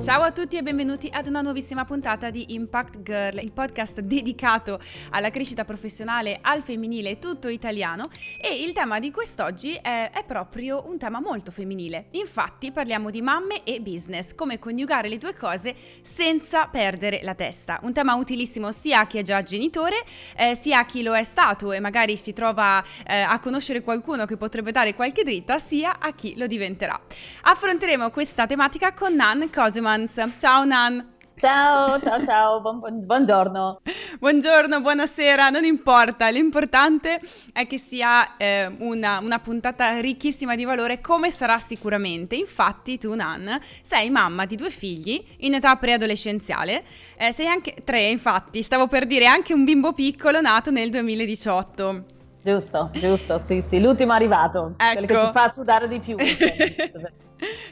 Ciao a tutti e benvenuti ad una nuovissima puntata di Impact Girl, il podcast dedicato alla crescita professionale al femminile tutto italiano e il tema di quest'oggi è, è, proprio un tema molto femminile. Infatti parliamo di mamme e business, come coniugare le due cose senza perdere la testa. Un tema utilissimo sia a chi è già genitore, eh, sia a chi lo è stato e magari si trova eh, a conoscere qualcuno che potrebbe dare qualche dritta, sia a chi lo diventerà. Affronteremo questa tematica con Nan Cosima performance. Ciao Nan! Ciao, ciao, ciao, buon, buongiorno. Buongiorno, buonasera, non importa, l'importante è che sia eh, una, una, puntata ricchissima di valore come sarà sicuramente. Infatti tu, Nan, sei mamma di due figli in età preadolescenziale, eh, sei anche tre, infatti, stavo per dire anche un bimbo piccolo nato nel 2018. Giusto, giusto, sì, sì, l'ultimo arrivato, ecco. quello che ti fa sudare di più.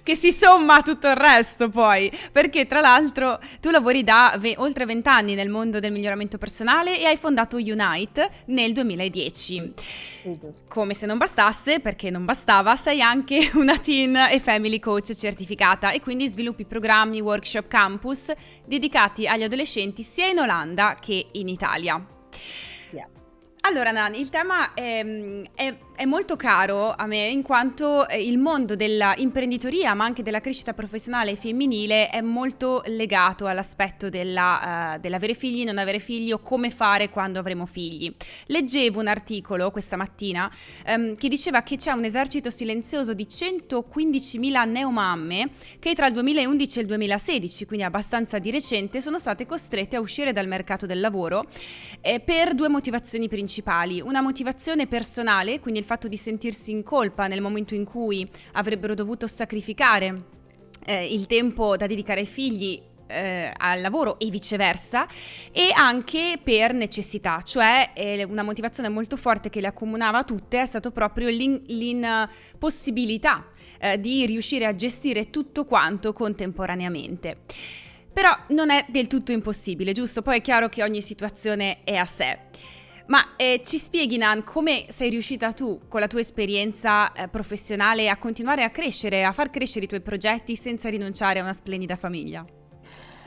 che si somma a tutto il resto poi, perché tra l'altro tu lavori da ve- oltre vent'anni nel mondo del miglioramento personale e hai fondato Unite nel 2010. Come se non bastasse, perché non bastava, sei anche una teen e family coach certificata e quindi sviluppi programmi, workshop, campus dedicati agli adolescenti sia in Olanda che in Italia. Allora, Nani, il tema è, è è molto caro a me in quanto eh, il mondo dell'imprenditoria ma anche della crescita professionale femminile è molto legato all'aspetto della, uh, dell'avere figli, non avere figli o come fare quando avremo figli. Leggevo un articolo questa mattina um, che diceva che c'è un esercito silenzioso di 115.000 neomamme che tra il 2011 e il 2016, quindi abbastanza di recente, sono state costrette a uscire dal mercato del lavoro eh, per due motivazioni principali. Una motivazione personale, quindi il fatto di sentirsi in colpa nel momento in cui avrebbero dovuto sacrificare eh, il tempo da dedicare ai figli eh, al lavoro e viceversa e anche per necessità, cioè eh, una motivazione molto forte che le accomunava tutte è stato proprio l'impossibilità eh, di riuscire a gestire tutto quanto contemporaneamente. Però non è del tutto impossibile, giusto? Poi è chiaro che ogni situazione è a sé. Ma eh, ci spieghi, Nan, come sei riuscita tu, con la tua esperienza eh, professionale, a continuare a crescere, a far crescere i tuoi progetti senza rinunciare a una splendida famiglia?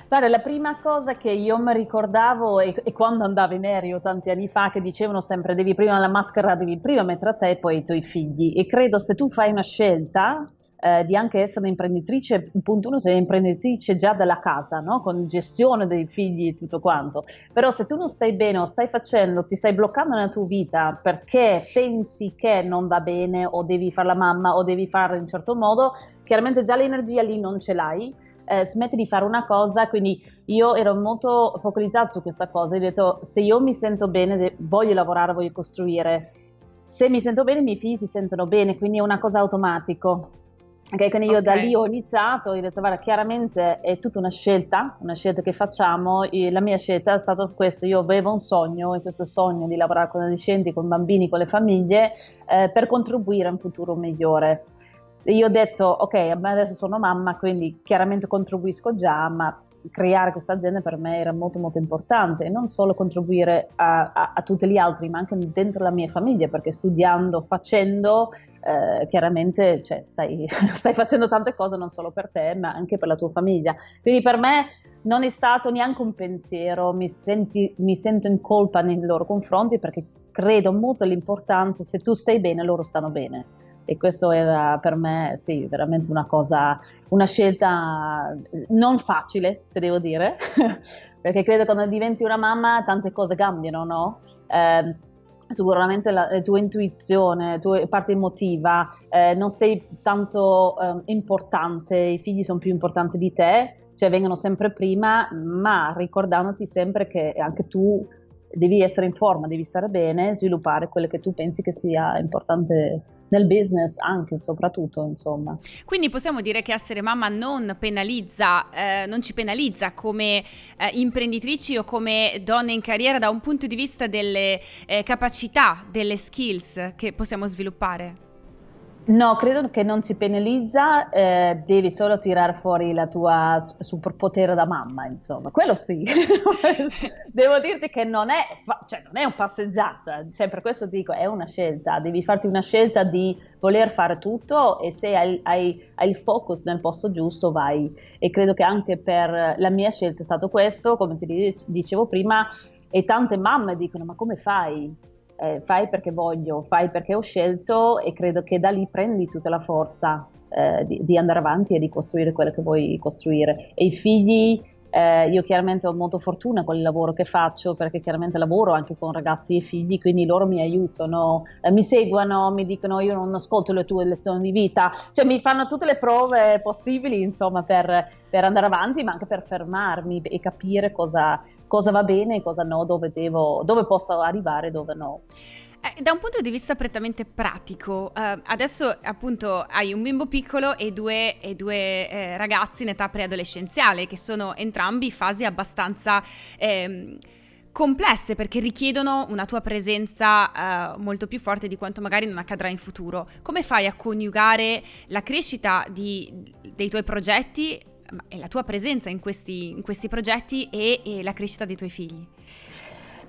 Guarda, la prima cosa che io mi ricordavo è, è, quando andavo in aereo tanti anni fa che dicevano sempre devi prima la maschera, devi prima mettere a te e poi i tuoi figli e credo se tu fai una scelta eh, di anche essere un'imprenditrice, punto uno, sei imprenditrice già dalla casa, no? con gestione dei figli e tutto quanto. Però se tu non stai bene o stai facendo, ti stai bloccando nella tua vita perché pensi che non va bene o devi fare la mamma o devi fare in un certo modo, chiaramente già l'energia lì non ce l'hai. Eh, smetti di fare una cosa, quindi io ero molto focalizzata su questa cosa, ho detto se io mi sento bene, voglio lavorare, voglio costruire, se mi sento bene i miei figli si sentono bene, quindi è una cosa automatica. Ok, quindi io okay. da lì ho iniziato, ho detto guarda chiaramente è tutta una scelta, una scelta che facciamo, la mia scelta è stata questa, io avevo un sogno e questo sogno di lavorare con adolescenti, con bambini, con le famiglie eh, per contribuire a un futuro migliore. Io ho detto ok, adesso sono mamma, quindi chiaramente contribuisco già, ma creare questa azienda per me era molto molto importante e non solo contribuire a, a, a tutti gli altri ma anche dentro la mia famiglia perché studiando, facendo eh, chiaramente cioè, stai, stai, facendo tante cose non solo per te ma anche per la tua famiglia quindi per me non è stato neanche un pensiero mi, senti, mi sento in colpa nei loro confronti perché credo molto all'importanza se tu stai bene loro stanno bene e questo era per me sì, veramente una cosa, una scelta non facile, te devo dire, perché credo che quando diventi una mamma tante cose cambiano, no? Eh, sicuramente la, la, tua intuizione, la tua parte emotiva, eh, non sei tanto eh, importante, i figli sono più importanti di te, cioè vengono sempre prima, ma ricordandoti sempre che anche tu devi essere in forma, devi stare bene, sviluppare quello che tu pensi che sia importante nel business anche soprattutto insomma. Quindi possiamo dire che essere mamma non penalizza, eh, non ci penalizza come eh, imprenditrici o come donne in carriera da un punto di vista delle eh, capacità, delle skills che possiamo sviluppare? No, credo che non ci penalizza, eh, devi solo tirare fuori la tua superpotere da mamma, insomma, quello sì. Devo dirti che non è, cioè, non è un passeggiata, cioè, per questo dico, è una scelta, devi farti una scelta di voler fare tutto e se hai, hai, hai il focus nel posto giusto vai. E credo che anche per la mia scelta è stato questo, come ti dicevo prima, e tante mamme dicono, ma come fai? Eh, fai perché voglio, fai perché ho scelto e credo che da lì prendi tutta la forza eh, di, di, andare avanti e di costruire quello che vuoi costruire. E i figli, eh, io chiaramente ho molta fortuna con il lavoro che faccio perché chiaramente lavoro anche con ragazzi e figli, quindi loro mi aiutano, eh, mi seguono, mi dicono io non ascolto le tue lezioni di vita, cioè mi fanno tutte le prove possibili insomma per, per andare avanti ma anche per fermarmi e capire cosa, cosa va bene e cosa no, dove, devo, dove posso arrivare e dove no. Eh, da un punto di vista prettamente pratico, eh, adesso appunto hai un bimbo piccolo e due, e due eh, ragazzi in età preadolescenziale, che sono entrambi fasi abbastanza ehm, complesse perché richiedono una tua presenza uh, molto più forte di quanto magari non accadrà in futuro. Come fai a coniugare la crescita di, dei tuoi progetti e la tua presenza in questi, in questi progetti e, e la crescita dei tuoi figli?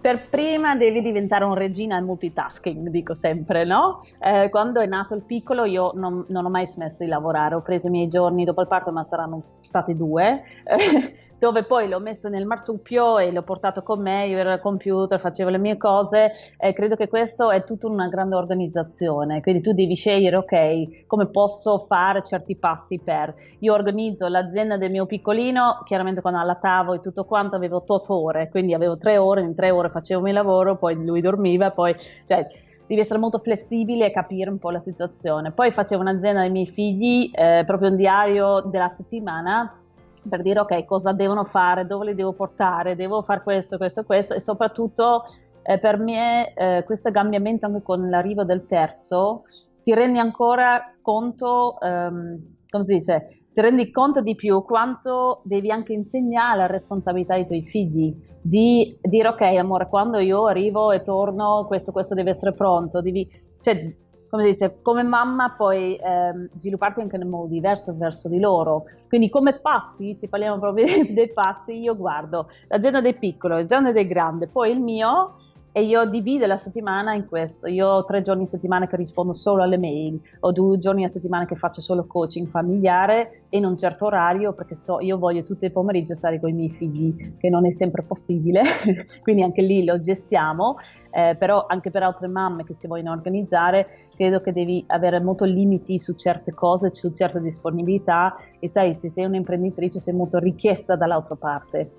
Per prima devi diventare un regina al multitasking, dico sempre, no? Eh, quando è nato il piccolo io non, non, ho mai smesso di lavorare, ho preso i miei giorni dopo il parto, ma saranno stati due, dove poi l'ho messo nel marsupio e l'ho portato con me, io ero al computer, facevo le mie cose e credo che questo è tutta una grande organizzazione, quindi tu devi scegliere, ok, come posso fare certi passi per... Io organizzo l'azienda del mio piccolino, chiaramente quando allattavo e tutto quanto avevo 8 ore, quindi avevo 3 ore, in 3 ore facevo il mio lavoro, poi lui dormiva, poi... Cioè, devi essere molto flessibile e capire un po' la situazione. Poi facevo un'azienda dei miei figli, eh, proprio un diario della settimana per dire ok cosa devono fare, dove li devo portare, devo fare questo, questo, questo e soprattutto eh, per me eh, questo cambiamento anche con l'arrivo del terzo ti rendi ancora conto, ehm, come si dice, ti rendi conto di più quanto devi anche insegnare la responsabilità ai tuoi figli, di dire ok amore quando io arrivo e torno questo, questo deve essere pronto, devi, cioè come dice, come mamma puoi ehm, svilupparti anche in modo diverso verso di loro. Quindi come passi, se parliamo proprio dei, dei passi, io guardo l'agenda del piccolo, l'agenda del grande, poi il mio e io divido la settimana in questo. Io ho tre giorni a settimana che rispondo solo alle mail, ho due giorni a settimana che faccio solo coaching familiare in un certo orario perché so, io voglio tutto il pomeriggio stare con i miei figli, che non è sempre possibile, quindi anche lì lo gestiamo, eh, però anche per altre mamme che si vogliono organizzare credo che devi avere molto limiti su certe cose, su certe disponibilità. E sai, se sei un'imprenditrice sei molto richiesta dall'altra parte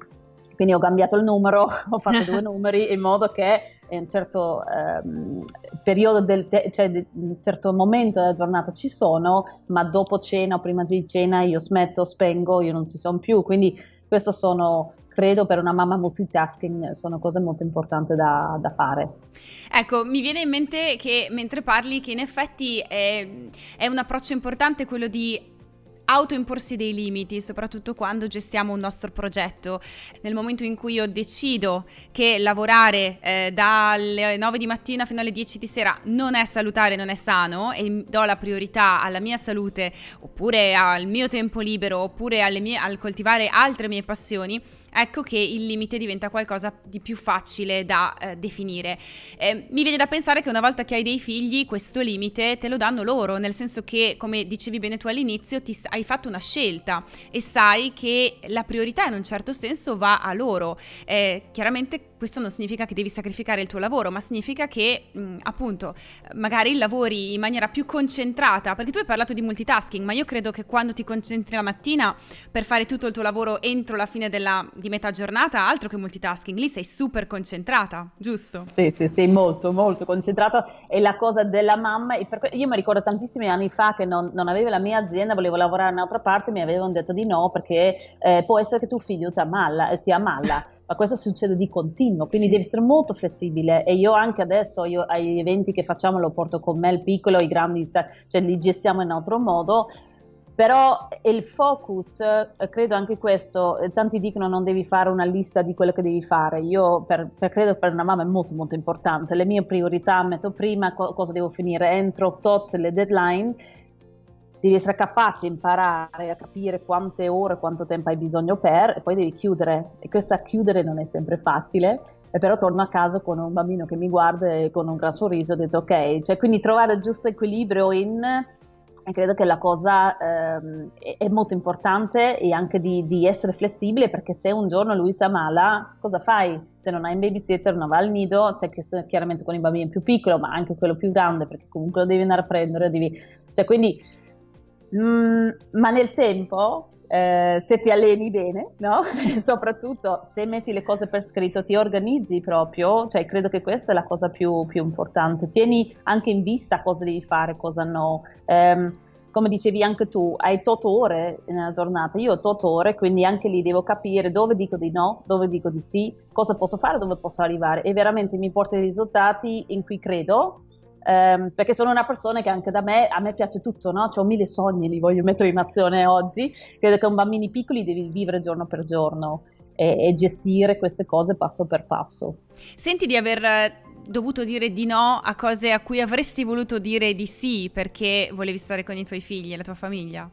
quindi ho cambiato il numero, ho fatto due numeri in modo che in un certo ehm, periodo del te- cioè in un certo momento della giornata ci sono, ma dopo cena o prima di cena io smetto, spengo, io non ci sono più, quindi questo sono credo per una mamma multitasking sono cose molto importanti da, da, fare. Ecco, mi viene in mente che mentre parli che in effetti è, è un approccio importante quello di autoimporsi dei limiti, soprattutto quando gestiamo un nostro progetto. Nel momento in cui io decido che lavorare eh, dalle 9 di mattina fino alle 10 di sera non è salutare, non è sano e do la priorità alla mia salute oppure al mio tempo libero oppure mie, al coltivare altre mie passioni, ecco che il limite diventa qualcosa di più facile da eh, definire. Eh, mi viene da pensare che una volta che hai dei figli, questo limite te lo danno loro, nel senso che, come dicevi bene tu all'inizio, ti, hai fatto una scelta e sai che la priorità in un certo senso va a loro. Eh, chiaramente questo non significa che devi sacrificare il tuo lavoro, ma significa che mh, appunto magari lavori in maniera più concentrata, perché tu hai parlato di multitasking, ma io credo che quando ti concentri la mattina per fare tutto il tuo lavoro entro la fine della, di metà giornata, altro che multitasking, lì sei super concentrata, giusto? Sì, sì, sì, molto, molto concentrata. E la cosa della mamma, io mi ricordo tantissimi anni fa che non, non avevo la mia azienda, volevo lavorare in un'altra parte, mi avevano detto di no perché eh, può essere che tuo figlio ti ammalla, eh, si ammalla ma questo succede di continuo, quindi sì. devi essere molto flessibile e io anche adesso io, agli eventi che facciamo lo porto con me il piccolo, i grandi, cioè li gestiamo in altro modo però il focus, eh, credo anche questo, eh, tanti dicono non devi fare una lista di quello che devi fare, io per, per credo per una mamma è molto molto importante, le mie priorità metto prima co- cosa devo finire entro tot le deadline, devi essere capace di imparare a capire quante ore, quanto tempo hai bisogno per e poi devi chiudere. E questa chiudere non è sempre facile, e però torno a casa con un bambino che mi guarda e con un gran sorriso ho detto ok, cioè quindi trovare il giusto equilibrio in e credo che la cosa ehm, è, molto importante e anche di, di, essere flessibile perché se un giorno lui si ammala, cosa fai? Se non hai un babysitter non va al nido, cioè chiaramente con i bambini più piccoli ma anche quello più grande perché comunque lo devi andare a prendere, devi... cioè quindi... Mm, ma nel tempo eh, se ti alleni bene, no? soprattutto se metti le cose per scritto, ti organizzi proprio, cioè credo che questa è la cosa più, più importante. Tieni anche in vista cosa devi fare, cosa no. Um, come dicevi anche tu, hai 8 ore nella giornata, io ho 8 ore, quindi anche lì devo capire dove dico di no, dove dico di sì, cosa posso fare, dove posso arrivare e veramente mi porta i risultati in cui credo ehm, perché sono una persona che anche da me, a me piace tutto, no? Ho mille sogni, li voglio mettere in azione oggi, credo che con bambini piccoli devi vivere giorno per giorno e, e gestire queste cose passo per passo. Senti di aver eh, dovuto dire di no a cose a cui avresti voluto dire di sì perché volevi stare con i tuoi figli e la tua famiglia?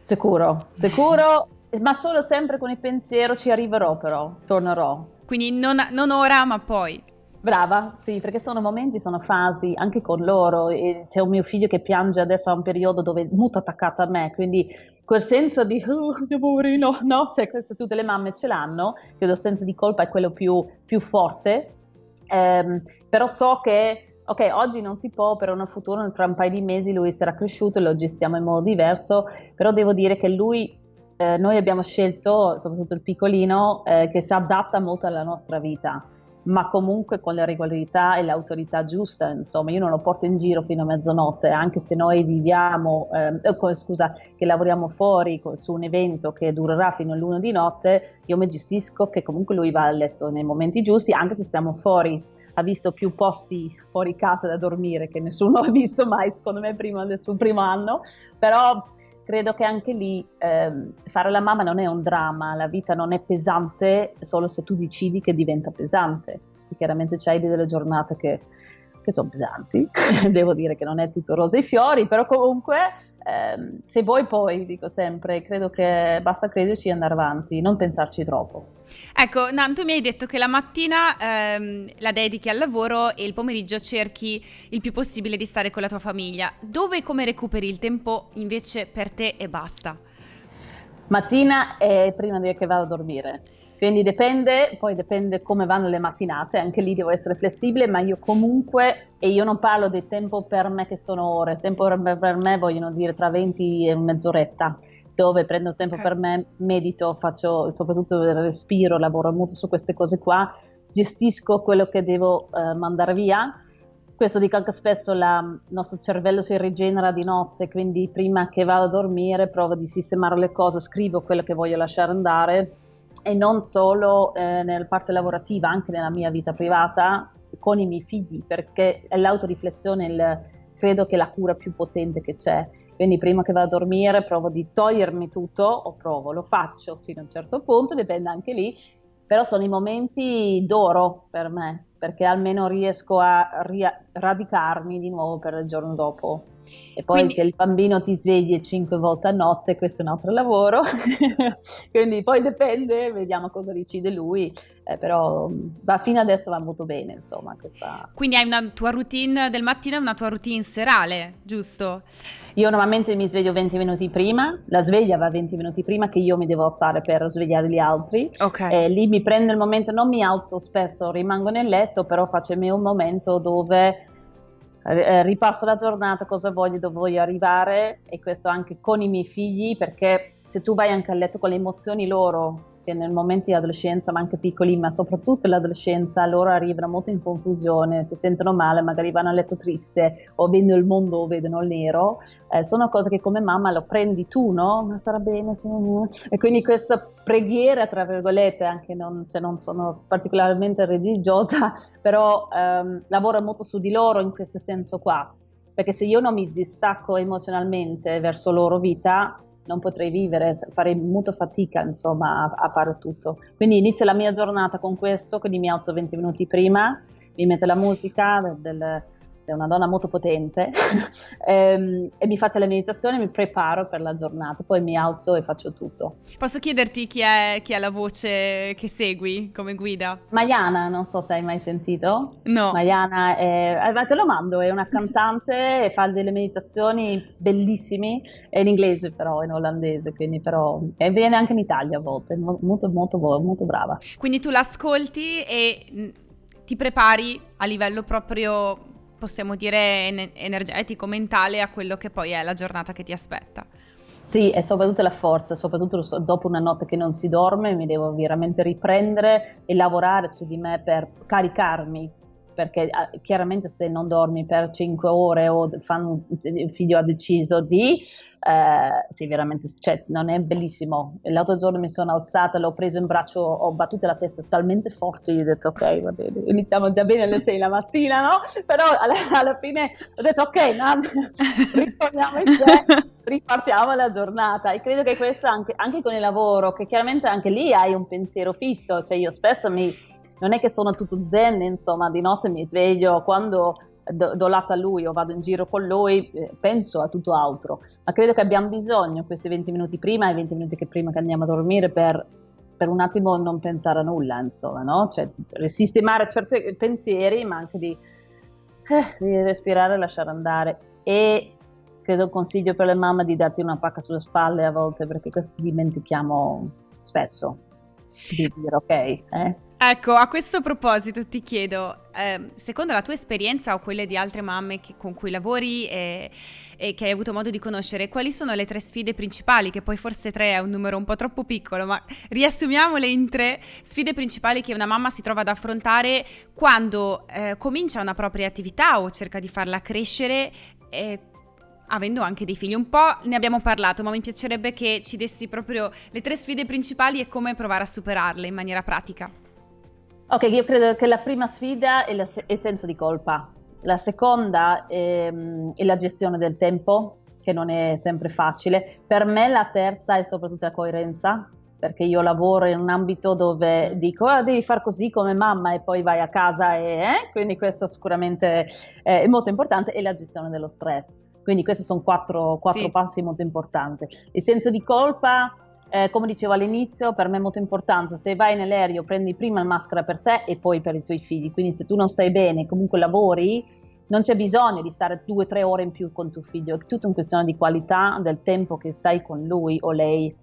Sicuro, sicuro, ma solo sempre con il pensiero ci arriverò però, tornerò. Quindi non, non ora ma poi. Brava, sì, perché sono momenti, sono fasi anche con loro. E c'è un mio figlio che piange adesso a un periodo dove è molto attaccato a me, quindi quel senso di oh, mio poverino, no, cioè queste tutte le mamme ce l'hanno, credo il senso di colpa è quello più, più forte, ehm, però so che ok, oggi non si può, però nel futuro, tra un paio di mesi lui sarà cresciuto e lo gestiamo in modo diverso, però devo dire che lui, eh, noi abbiamo scelto, soprattutto il piccolino, eh, che si adatta molto alla nostra vita ma comunque con la regolarità e l'autorità giusta, insomma, io non lo porto in giro fino a mezzanotte, anche se noi viviamo, eh, eh scusa, che lavoriamo fuori su un evento che durerà fino all'una di notte, io mi gestisco che comunque lui va a letto nei momenti giusti, anche se siamo fuori ha visto più posti fuori casa da dormire che nessuno ha visto mai, secondo me, prima del suo primo anno, però credo che anche lì eh, fare la mamma non è un dramma, la vita non è pesante solo se tu decidi che diventa pesante. E chiaramente c'hai delle giornate che, che sono pesanti, devo dire che non è tutto rose e fiori, però comunque eh, se vuoi poi, dico sempre, credo che basta crederci e andare avanti, non pensarci troppo. Ecco, Nan, tu mi hai detto che la mattina ehm, la dedichi al lavoro e il pomeriggio cerchi il più possibile di stare con la tua famiglia. Dove e come recuperi il tempo invece per te e basta? Mattina e prima di che vado a dormire. Quindi dipende, poi dipende come vanno le mattinate, anche lì devo essere flessibile, ma io comunque, e io non parlo di tempo per me che sono ore, tempo per me vogliono dire tra 20 e mezz'oretta dove prendo tempo okay. per me, medito, faccio soprattutto il respiro, lavoro molto su queste cose qua, gestisco quello che devo uh, mandare via. Questo dico anche spesso, il nostro cervello si rigenera di notte, quindi prima che vado a dormire provo di sistemare le cose, scrivo quello che voglio lasciare andare e non solo eh, nella parte lavorativa, anche nella mia vita privata con i miei figli, perché è l'autoriflessione il, credo che la cura più potente che c'è. Quindi prima che vado a dormire provo di togliermi tutto, o provo, lo faccio fino a un certo punto, dipende anche lì, però sono i momenti d'oro per me, perché almeno riesco a radicarmi di nuovo per il giorno dopo. E poi Quindi... se il bambino ti svegli cinque volte a notte, questo è un altro lavoro. Quindi poi dipende, vediamo cosa decide lui. Eh, però va, fino adesso va molto bene, insomma. Questa... Quindi hai una tua routine del mattino e una tua routine serale, giusto? Io normalmente mi sveglio 20 minuti prima, la sveglia va 20 minuti prima che io mi devo alzare per svegliare gli altri. Ok. E lì mi prende il momento, non mi alzo spesso, rimango nel letto, però faccio il mio momento dove ripasso la giornata, cosa voglio, dove voglio arrivare e questo anche con i miei figli perché se tu vai anche a letto con le emozioni loro che nel momento di adolescenza, ma anche piccoli, ma soprattutto l'adolescenza, loro arrivano molto in confusione, si sentono male, magari vanno a letto triste o vedono il mondo o vedono il nero, eh, sono cose che come mamma lo prendi tu, no? Ma starà bene, e quindi questa preghiera, tra virgolette, anche non, se non sono particolarmente religiosa, però ehm, lavoro molto su di loro in questo senso qua, perché se io non mi distacco emozionalmente verso loro vita, non potrei vivere, farei molta fatica insomma a, a fare tutto. Quindi inizio la mia giornata con questo, quindi mi alzo 20 minuti prima, mi metto la musica del, del è una donna molto potente, ehm, e mi faccio la meditazione, mi preparo per la giornata, poi mi alzo e faccio tutto. Posso chiederti chi è, chi è la voce che segui come guida? Maiana, non so se hai mai sentito. No. Maiana, è, eh, te lo mando, è una cantante e fa delle meditazioni bellissime, è in inglese però, in olandese, quindi però, e viene anche in Italia a volte, molto molto, molto brava. Quindi tu l'ascolti e mm, ti prepari a livello proprio possiamo dire, energetico, mentale a quello che poi è la giornata che ti aspetta. Sì, e soprattutto la forza, soprattutto dopo una notte che non si dorme, mi devo veramente riprendere e lavorare su di me per caricarmi perché ah, chiaramente se non dormi per 5 ore o fanno, il figlio ha deciso di, eh, sì veramente, cioè, non è bellissimo. L'altro giorno mi sono alzata, l'ho preso in braccio, ho battuto la testa talmente forte, gli ho detto ok, va bene, iniziamo già bene alle 6 la mattina, no? Però alla, alla fine ho detto ok, no, ritorniamo in sé, ripartiamo la giornata e credo che questo anche, anche con il lavoro, che chiaramente anche lì hai un pensiero fisso, cioè io spesso mi non è che sono tutto zen, insomma, di notte mi sveglio quando do, do lato a lui o vado in giro con lui, eh, penso a tutto altro, ma credo che abbiamo bisogno questi 20 minuti prima e 20 minuti che prima che andiamo a dormire per, per un attimo non pensare a nulla, insomma, no? Cioè, sistemare certi pensieri, ma anche di, eh, di respirare e lasciare andare. E credo un consiglio per le mamme di darti una pacca sulle spalle a volte, perché questo dimentichiamo spesso di dire ok, eh? Ecco, a questo proposito ti chiedo, eh, secondo la tua esperienza o quelle di altre mamme che, con cui lavori e, e, che hai avuto modo di conoscere, quali sono le tre sfide principali, che poi forse tre è un numero un po' troppo piccolo, ma riassumiamole in tre sfide principali che una mamma si trova ad affrontare quando eh, comincia una propria attività o cerca di farla crescere eh, avendo anche dei figli. Un po' ne abbiamo parlato, ma mi piacerebbe che ci dessi proprio le tre sfide principali e come provare a superarle in maniera pratica. Ok, io credo che la prima sfida è, è il senso di colpa, la seconda è, mm, è, la gestione del tempo, che non è sempre facile. Per me la terza è soprattutto la coerenza, perché io lavoro in un ambito dove dico ah, devi fare così come mamma e poi vai a casa e eh? quindi questo sicuramente è molto importante e la gestione dello stress. Quindi questi sono quattro, quattro sì. passi molto importanti. Il senso di colpa eh, come dicevo all'inizio, per me è molto importante, se vai nell'aereo prendi prima la maschera per te e poi per i tuoi figli, quindi se tu non stai bene, comunque lavori, non c'è bisogno di stare due o tre ore in più con tuo figlio, è tutta una questione di qualità del tempo che stai con lui o lei.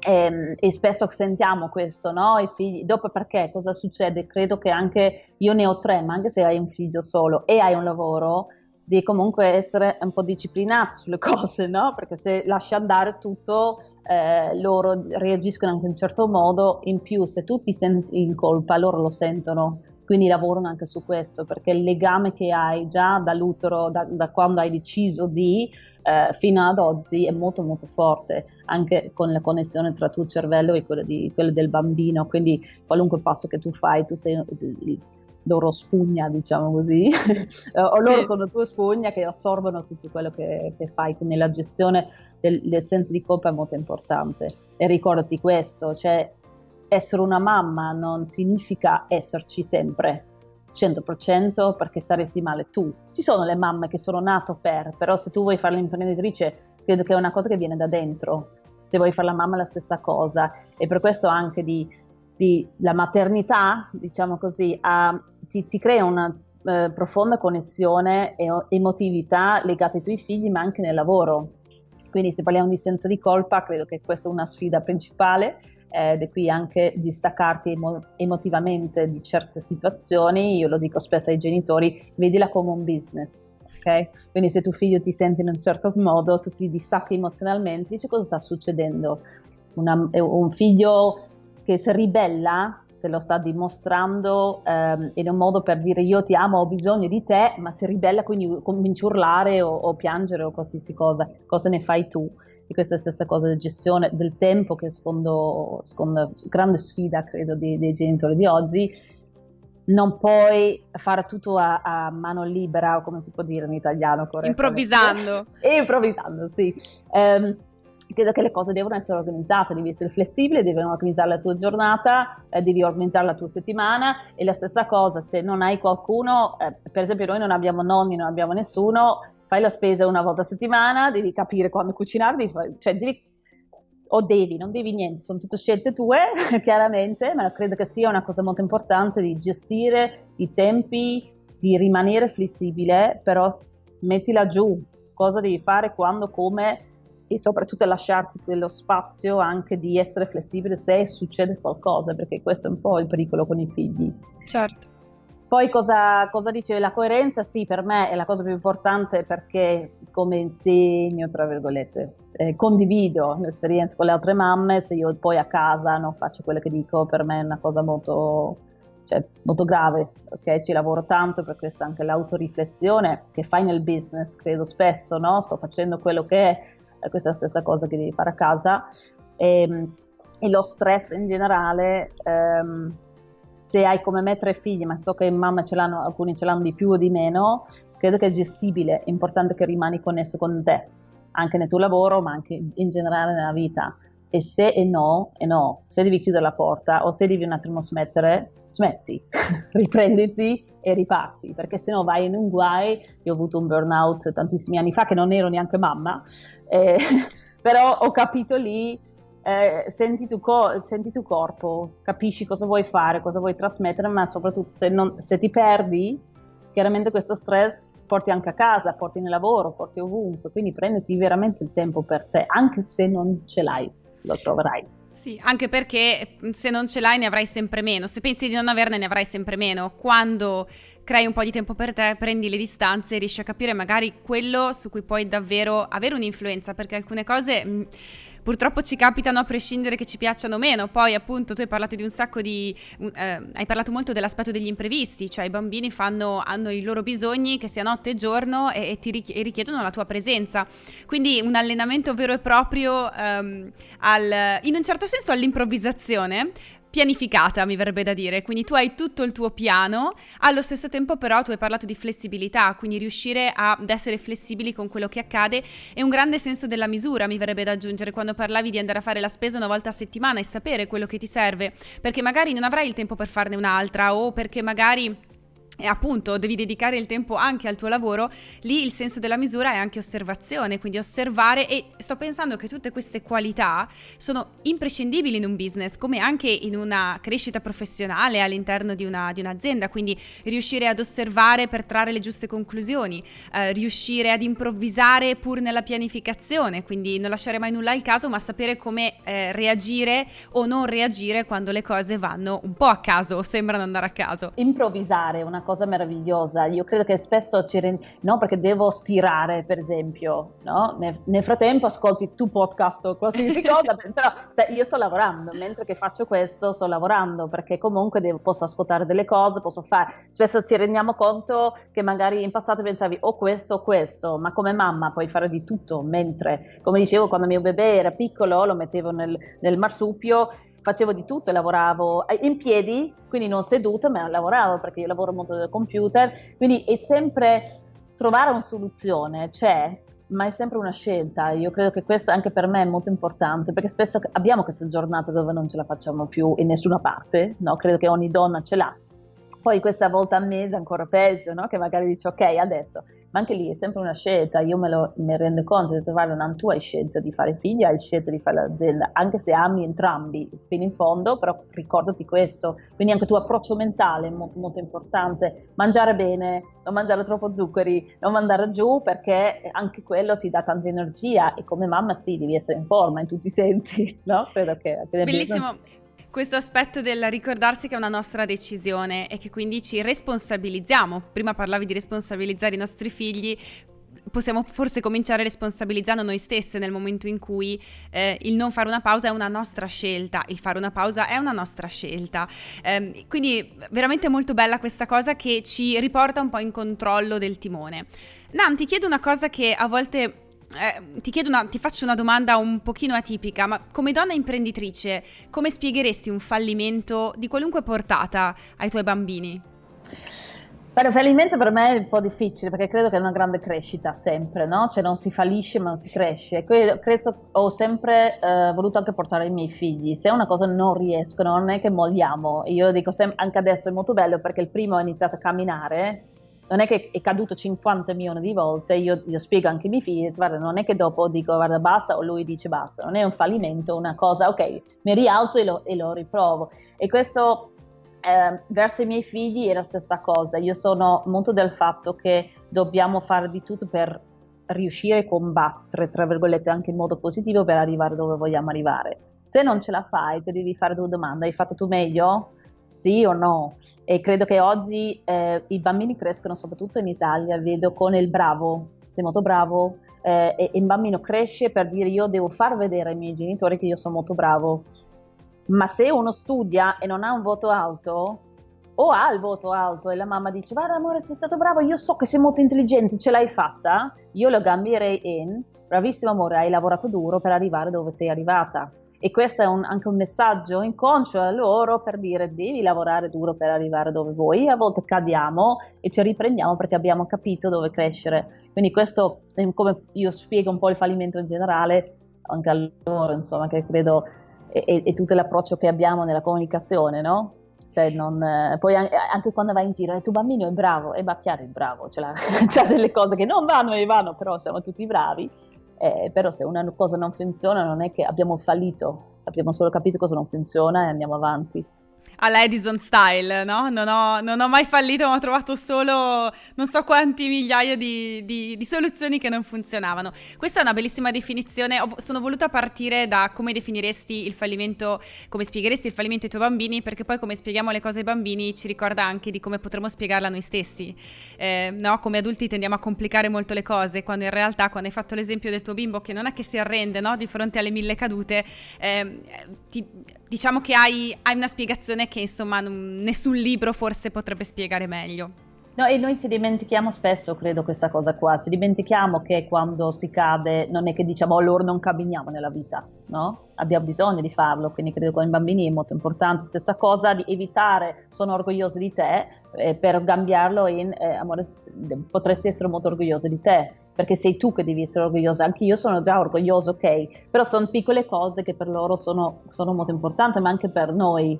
E, ehm, e spesso sentiamo questo, no? I figli, dopo perché cosa succede? Credo che anche io ne ho tre, ma anche se hai un figlio solo e hai un lavoro, di comunque essere un po' disciplinato sulle cose, no? Perché se lasci andare tutto, eh, loro reagiscono anche in un certo modo, in più se tu ti senti in colpa, loro lo sentono, quindi lavorano anche su questo, perché il legame che hai già dall'utero, da, da quando hai deciso di, eh, fino ad oggi, è molto molto forte, anche con la connessione tra tuo cervello e quello, di, quello del bambino, quindi qualunque passo che tu fai, tu sei loro spugna, diciamo così, o loro sì. sono tue spugna che assorbono tutto quello che, che fai, quindi la gestione del, del, senso di colpa è molto importante. E ricordati questo, cioè essere una mamma non significa esserci sempre. 100% perché saresti male tu. Ci sono le mamme che sono nate per, però se tu vuoi fare l'imprenditrice, credo che è una cosa che viene da dentro. Se vuoi fare la mamma è la stessa cosa e per questo anche di di, la maternità, diciamo così, ha, ti, ti, crea una eh, profonda connessione e emotività legata ai tuoi figli, ma anche nel lavoro. Quindi se parliamo di senso di colpa, credo che questa è una sfida principale eh, ed è qui anche distaccarti emo- emotivamente di certe situazioni. Io lo dico spesso ai genitori, vedila come un business. Okay? Quindi se tuo figlio ti sente in un certo modo, tu ti distacchi emozionalmente, dici cosa sta succedendo. Una, un figlio che si ribella, te lo sta dimostrando ehm, in un modo per dire io ti amo, ho bisogno di te, ma si ribella quindi comincia a urlare o, o piangere o qualsiasi cosa, cosa ne fai tu? E questa è la stessa cosa di gestione del tempo che sfondo, sfondo grande sfida credo dei, dei, genitori di oggi. Non puoi fare tutto a, a mano libera, come si può dire in italiano? Improvvisando. E improvvisando, sì. Um, credo che le cose devono essere organizzate, devi essere flessibile, devi organizzare la tua giornata, eh, devi organizzare la tua settimana e la stessa cosa se non hai qualcuno, eh, per esempio noi non abbiamo nonni, non abbiamo nessuno, fai la spesa una volta a settimana, devi capire quando cucinare, devi, cioè devi, o devi, non devi niente, sono tutte scelte tue chiaramente, ma credo che sia una cosa molto importante di gestire i tempi, di rimanere flessibile, però mettila giù, cosa devi fare, quando, come e soprattutto lasciarti quello spazio anche di essere flessibile se succede qualcosa, perché questo è un po' il pericolo con i figli. Certo. Poi cosa, cosa dice la coerenza? Sì, per me è la cosa più importante perché come insegno, tra virgolette, eh, condivido l'esperienza con le altre mamme, se io poi a casa non faccio quello che dico, per me è una cosa molto, cioè, molto grave, ok? Ci lavoro tanto per questa anche l'autoriflessione che fai nel business, credo spesso, no? Sto facendo quello che questa è la stessa cosa che devi fare a casa. E, ehm, e lo stress in generale, ehm, se hai come me tre figli, ma so che mamma ce l'hanno, alcuni ce l'hanno di più o di meno, credo che è gestibile, è importante che rimani connesso con te, anche nel tuo lavoro, ma anche in generale nella vita. E se è no, è no. Se devi chiudere la porta o se devi un attimo smettere, smetti, riprenditi e riparti, perché se no vai in un guai. Io ho avuto un burnout tantissimi anni fa che non ero neanche mamma, eh, però ho capito lì, eh, senti, tu co- senti tu corpo, capisci cosa vuoi fare, cosa vuoi trasmettere, ma soprattutto se, non, se ti perdi, chiaramente questo stress porti anche a casa, porti nel lavoro, porti ovunque, quindi prenditi veramente il tempo per te, anche se non ce l'hai, lo troverai. Sì, anche perché mm, se non ce l'hai ne avrai sempre meno, se pensi di non averne ne avrai sempre meno. Quando crei un po' di tempo per te, prendi le distanze e riesci a capire magari quello su cui puoi davvero avere un'influenza, perché alcune cose... Mh, mm, purtroppo ci capitano a prescindere che ci piacciono meno. Poi, appunto, tu hai parlato di un sacco di. Eh, hai parlato molto dell'aspetto degli imprevisti, cioè i bambini fanno, hanno i loro bisogni, che sia notte e giorno, e, e ti richiedono la tua presenza. Quindi un allenamento vero e proprio um, al, in un certo senso all'improvvisazione pianificata, mi verrebbe da dire. Quindi tu hai tutto il tuo piano, allo stesso tempo però tu hai parlato di flessibilità, quindi riuscire ad essere flessibili con quello che accade e un grande senso della misura, mi verrebbe da aggiungere, quando parlavi di andare a fare la spesa una volta a settimana e sapere quello che ti serve, perché magari non avrai il tempo per farne un'altra o perché magari e appunto devi dedicare il tempo anche al tuo lavoro, lì il senso della misura è anche osservazione, quindi osservare e sto pensando che tutte queste qualità sono imprescindibili in un business, come anche in una crescita professionale all'interno di, una, di un'azienda, quindi riuscire ad osservare per trarre le giuste conclusioni, eh, riuscire ad improvvisare pur nella pianificazione, quindi non lasciare mai nulla al caso, ma sapere come eh, reagire o non reagire quando le cose vanno un po' a caso o sembrano andare a caso. Improvvisare una cosa meravigliosa. Io credo che spesso ci rend... no, perché devo stirare, per esempio, no? nel, nel, frattempo ascolti tu podcast o qualsiasi cosa, però st- io sto lavorando, mentre che faccio questo sto lavorando, perché comunque devo, posso ascoltare delle cose, posso fare... Spesso ci rendiamo conto che magari in passato pensavi o questo o questo, ma come mamma puoi fare di tutto, mentre, come dicevo, quando mio bebè era piccolo lo mettevo nel, nel marsupio facevo di tutto, lavoravo eh, in piedi, quindi non seduta, ma lavoravo perché io lavoro molto del computer, quindi è sempre trovare una soluzione, c'è, ma è sempre una scelta. Io credo che questo anche per me è molto importante, perché spesso abbiamo queste giornate dove non ce la facciamo più in nessuna parte, no? Credo che ogni donna ce l'ha poi questa volta al mese ancora peggio, no? che magari dici ok adesso, ma anche lì è sempre una scelta, io me lo me rendo conto di trovare una tu hai scelta di fare figli, hai scelta di fare l'azienda, anche se ami entrambi fino in fondo, però ricordati questo, quindi anche il tuo approccio mentale è molto molto importante, mangiare bene, non mangiare troppo zuccheri, non mandare giù perché anche quello ti dà tanta energia e come mamma sì, devi essere in forma in tutti i sensi, no? Credo che Bellissimo. Business questo aspetto del ricordarsi che è una nostra decisione e che quindi ci responsabilizziamo. Prima parlavi di responsabilizzare i nostri figli, possiamo forse cominciare responsabilizzando noi stesse nel momento in cui eh, il non fare una pausa è una nostra scelta, il fare una pausa è una nostra scelta. Eh, quindi veramente molto bella questa cosa che ci riporta un po' in controllo del timone. Nan, ti chiedo una cosa che a volte eh, ti, una, ti faccio una domanda un pochino atipica, ma come donna imprenditrice, come spiegheresti un fallimento di qualunque portata ai tuoi bambini? Fare fallimento per me è un po' difficile perché credo che è una grande crescita sempre, no? Cioè non si fallisce ma non si cresce. Credo, ho sempre eh, voluto anche portare i miei figli. Se una cosa non riesco, non è che molliamo. Io dico sempre, anche adesso è molto bello perché il primo ha iniziato a camminare, non è che è caduto 50 milioni di volte, io, io spiego anche ai miei figli, guarda, non è che dopo dico guarda basta o lui dice basta, non è un fallimento, una cosa, ok, mi rialzo e lo, e lo riprovo. E questo eh, verso i miei figli è la stessa cosa. Io sono molto del fatto che dobbiamo fare di tutto per riuscire a combattere, tra virgolette, anche in modo positivo per arrivare dove vogliamo arrivare. Se non ce la fai, ti devi fare due domande. Hai fatto tu meglio? Sì o no? E credo che oggi eh, i bambini crescono, soprattutto in Italia, vedo con il bravo, sei molto bravo, eh, e il bambino cresce per dire io devo far vedere ai miei genitori che io sono molto bravo ma se uno studia e non ha un voto alto, o ha il voto alto e la mamma dice guarda amore sei stato bravo, io so che sei molto intelligente, ce l'hai fatta, io lo cambierei in bravissimo amore, hai lavorato duro per arrivare dove sei arrivata. E questo è un, anche un messaggio inconscio a loro per dire devi lavorare duro per arrivare dove vuoi. A volte cadiamo e ci riprendiamo perché abbiamo capito dove crescere. Quindi questo è come io spiego un po' il fallimento in generale anche a loro, insomma, che credo e, tutto l'approccio che abbiamo nella comunicazione, no? Cioè non, poi anche quando vai in giro, il tuo bambino è bravo, e va chiaro è bravo, c'è delle cose che non vanno e vanno, però siamo tutti bravi, eh, però se una cosa non funziona non è che abbiamo fallito, abbiamo solo capito cosa non funziona e andiamo avanti alla Edison style, no? Non ho, non ho, mai fallito, ma ho trovato solo non so quanti migliaia di, di, di, soluzioni che non funzionavano. Questa è una bellissima definizione. Sono voluta partire da come definiresti il fallimento, come spiegheresti il fallimento ai tuoi bambini, perché poi come spieghiamo le cose ai bambini ci ricorda anche di come potremmo spiegarla noi stessi. Eh, no? Come adulti tendiamo a complicare molto le cose, quando in realtà, quando hai fatto l'esempio del tuo bimbo che non è che si arrende no? di fronte alle mille cadute, eh, ti, diciamo che hai, hai una spiegazione che insomma nessun libro forse potrebbe spiegare meglio. No, e noi ci dimentichiamo spesso, credo, questa cosa qua. Ci dimentichiamo che quando si cade non è che diciamo oh, loro non camminiamo nella vita, no? Abbiamo bisogno di farlo, quindi credo che con i bambini è molto importante. Stessa cosa di evitare, sono orgoglioso di te, eh, per cambiarlo in eh, amore, potresti essere molto orgoglioso di te, perché sei tu che devi essere orgoglioso. Anche io sono già orgoglioso, ok? Però sono piccole cose che per loro sono, sono molto importanti, ma anche per noi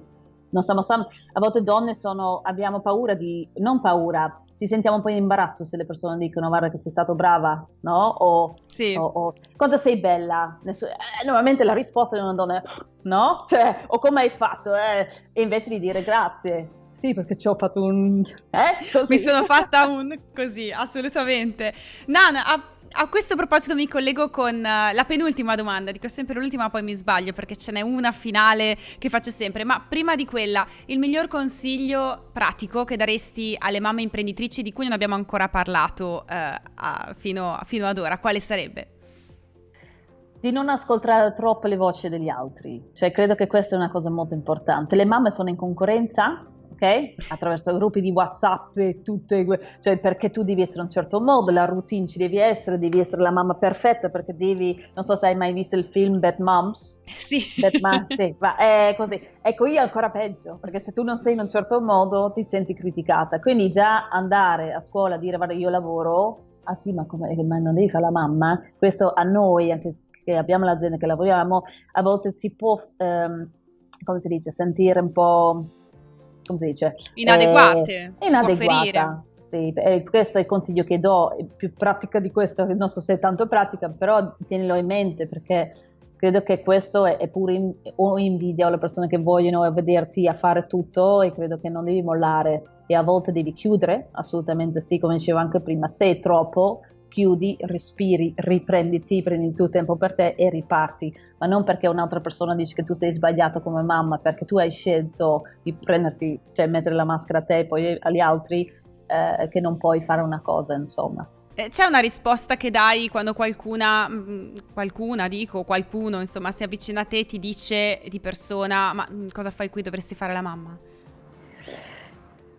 non siamo, a volte donne sono, abbiamo paura di, non paura, ci sentiamo un po' in imbarazzo se le persone dicono guarda che sei stato brava, no? O, sì. o, o quanto sei bella. Nessun, eh, normalmente la risposta di una donna è no? Cioè, o come hai fatto? Eh? E invece di dire grazie. Sì, perché ci ho fatto un... Eh? Così. Mi sono fatta un... così, assolutamente. Nana, a a questo proposito mi collego con uh, la penultima domanda, dico sempre l'ultima poi mi sbaglio perché ce n'è una finale che faccio sempre, ma prima di quella il miglior consiglio pratico che daresti alle mamme imprenditrici di cui non abbiamo ancora parlato uh, a, fino, fino ad ora, quale sarebbe? Di non ascoltare troppo le voci degli altri, cioè credo che questa è una cosa molto importante. Le mamme sono in concorrenza ok? Attraverso gruppi di WhatsApp e tutte, cioè perché tu devi essere un certo modo, la routine ci devi essere, devi essere la mamma perfetta perché devi, non so se hai mai visto il film Bad Moms. Sì. Bad Moms, sì, ma è così. Ecco, io ancora peggio, perché se tu non sei in un certo modo ti senti criticata. Quindi già andare a scuola a dire, guarda, io lavoro, ah sì, ma, come, ma non devi fare la mamma? Questo a noi, anche che abbiamo l'azienda che lavoriamo, a volte si può, um, come si dice, sentire un po' come si dice? Inadeguate. Eh, inadeguata. Sì, eh, questo è il consiglio che do, più pratica di questo, non so se è tanto pratica, però tienilo in mente perché credo che questo è, è pure in, o invidia alle persone che vogliono vederti a fare tutto e credo che non devi mollare e a volte devi chiudere, assolutamente sì, come dicevo anche prima, se è troppo chiudi, respiri, riprenditi, prendi tuo tempo per te e riparti, ma non perché un'altra persona dice che tu sei sbagliato come mamma, perché tu hai scelto di prenderti, cioè mettere la maschera a te e poi agli altri, eh, che non puoi fare una cosa, insomma. Eh, c'è una risposta che dai quando qualcuna, mm, qualcuna dico, qualcuno, insomma, si avvicina a te e ti dice di persona, ma mm, cosa fai qui, dovresti fare la mamma?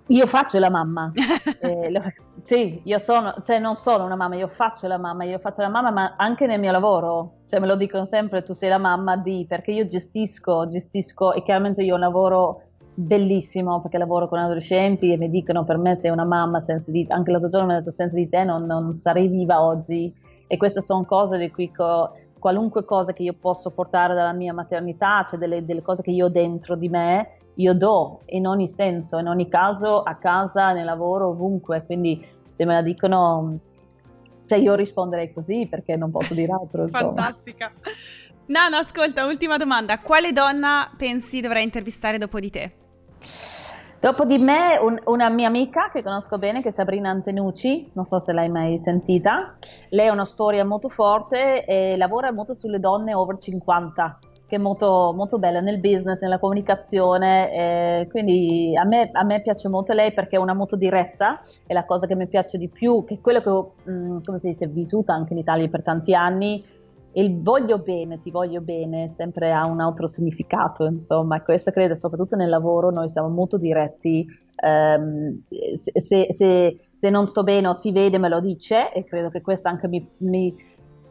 Io faccio la mamma, eh, lo, sì, io sono, cioè non sono una mamma, io faccio la mamma, io faccio la mamma, ma anche nel mio lavoro, cioè me lo dicono sempre, tu sei la mamma di, perché io gestisco, gestisco e chiaramente io lavoro bellissimo perché lavoro con adolescenti e mi dicono per me sei una mamma senza di anche l'altro giorno mi hanno detto senza di te non, non sarei viva oggi. E queste sono cose di cui co- qualunque cosa che io posso portare dalla mia maternità, cioè delle, delle cose che io ho dentro di me, io do in ogni senso, in ogni caso, a casa, nel lavoro, ovunque. Quindi se me la dicono, cioè io risponderei così perché non posso dire altro. Fantastica. Nana, ascolta, ultima domanda. Quale donna pensi dovrei intervistare dopo di te? Dopo di me un, una mia amica che conosco bene, che è Sabrina Antenucci, non so se l'hai mai sentita, lei ha una storia molto forte e lavora molto sulle donne over 50, che è molto, molto bella nel business, nella comunicazione, eh, quindi a me, a me, piace molto lei perché è una molto diretta, è la cosa che mi piace di più, che è quello che ho, mh, mm, come si dice, vissuto anche in Italia per tanti anni, il voglio bene, ti voglio bene, sempre ha un altro significato, insomma, questo credo, soprattutto nel lavoro, noi siamo molto diretti, um, se, se, se, non sto bene o si vede me lo dice e credo che questo anche mi, mi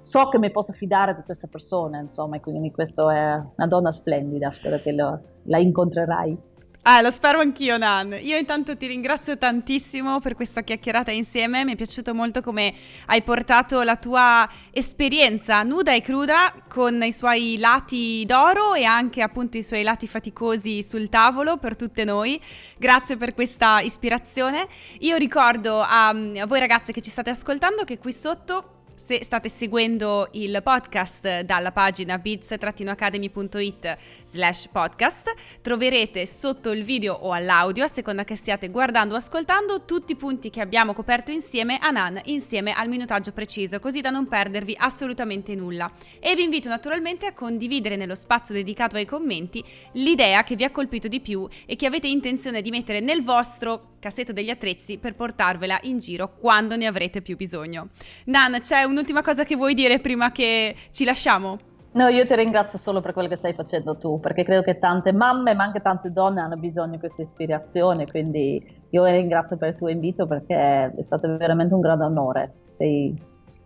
so che mi posso fidare di questa persona, insomma, e quindi questa è una donna splendida, spero che lo, la incontrerai. Ah, lo spero anch'io, Nan. Io intanto ti ringrazio tantissimo per questa chiacchierata insieme. Mi è piaciuto molto come hai portato la tua esperienza nuda e cruda con i suoi lati d'oro e anche appunto i suoi lati faticosi sul tavolo per tutte noi. Grazie per questa ispirazione. Io ricordo a, a voi ragazze che ci state ascoltando che qui sotto se state seguendo il podcast dalla pagina bits-academy.it slash podcast, troverete sotto il video o all'audio, a seconda che stiate guardando o ascoltando, tutti i punti che abbiamo coperto insieme a Nan, insieme al minutaggio preciso, così da non perdervi assolutamente nulla. E vi invito naturalmente a condividere nello spazio dedicato ai commenti l'idea che vi ha colpito di più e che avete intenzione di mettere nel vostro cassetto degli attrezzi per portarvela in giro quando ne avrete più bisogno. Nan, c'è un'ultima cosa che vuoi dire prima che ci lasciamo? No, io ti ringrazio solo per quello che stai facendo tu, perché credo che tante mamme, ma anche tante donne hanno bisogno di questa ispirazione, quindi io ti ringrazio per il tuo invito perché è stato veramente un grande onore. Sei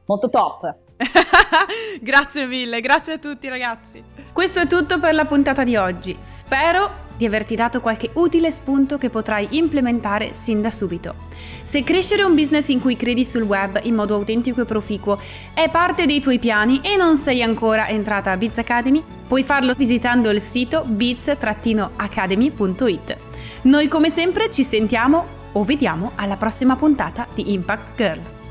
molto top. grazie mille, grazie a tutti ragazzi. Questo è tutto per la puntata di oggi. Spero di averti dato qualche utile spunto che potrai implementare sin da subito. Se crescere un business in cui credi sul web in modo autentico e proficuo è parte dei tuoi piani e non sei ancora entrata a Biz Academy, puoi farlo visitando il sito biz-academy.it. Noi come sempre ci sentiamo o vediamo alla prossima puntata di Impact Girl.